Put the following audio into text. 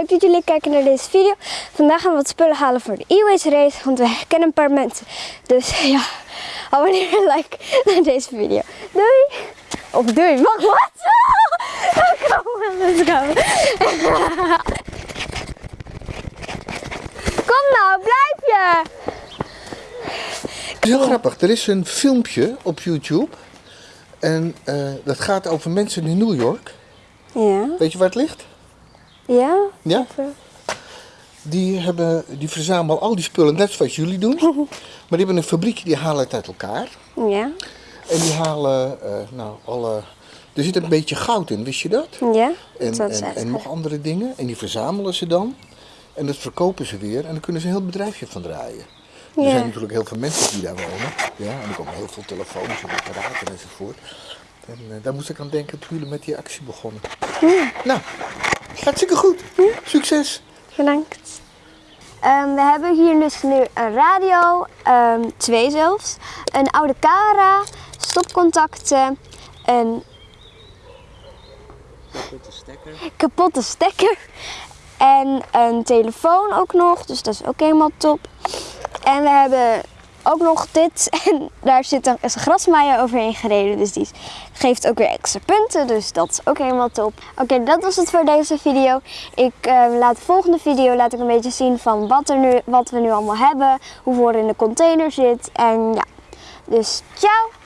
leuk dat jullie kijken naar deze video. Vandaag gaan we wat spullen halen voor de e-waste race, want we kennen een paar mensen. Dus ja, abonneer en like naar deze video. Doei! Of doei, wacht, wat? Kom, let's go. Kom nou, blijf je! Heel grappig. Er is een filmpje op YouTube. En eh, dat gaat over mensen in New York. Ja, Weet je waar het ligt? Ja? Ja? Die, hebben, die verzamelen al die spullen, net zoals jullie doen. Maar die hebben een fabriekje, die halen het uit elkaar. Ja, En die halen, eh, nou, alle... Er zit een beetje goud in, wist je dat? ja? En, Dat en, en nog andere dingen. En die verzamelen ze dan. En dat verkopen ze weer. En dan kunnen ze een heel bedrijfje van draaien. Er Ja. zijn natuurlijk heel veel mensen die daar wonen. Ja, en er komen heel veel telefoons en apparaten enzovoort. En eh, daar moest ik aan denken toen jullie met die actie begonnen. Nou, hartstikke goed. Succes. Bedankt. Ehm, we hebben hier dus nu een radio, ehm, twee zelfs, een oude camera, stopcontacten, een kapotte stekker en een telefoon ook nog, dus dat is ook helemaal top. En we hebben ook nog dit en daar zit een, grasmaaier overheen gereden, dus die geeft ook weer extra punten, dus dat is ook helemaal top. Oké, dat was het voor deze video. Ik eh, laat de volgende video laat ik een beetje zien van wat, er nu, wat we nu allemaal hebben, hoeveel er in de container zit en ja. Dus ciao!